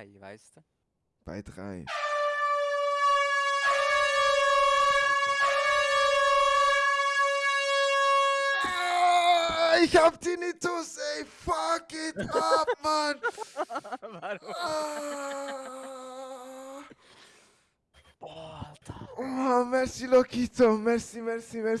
drei, weißt du? Bei drei. Ah, ich hab Tinnitus, ey. Fuck it up, Mann. Warum? Ah. Boah, Alter. Oh, merci, Lokito. Merci, merci, merci.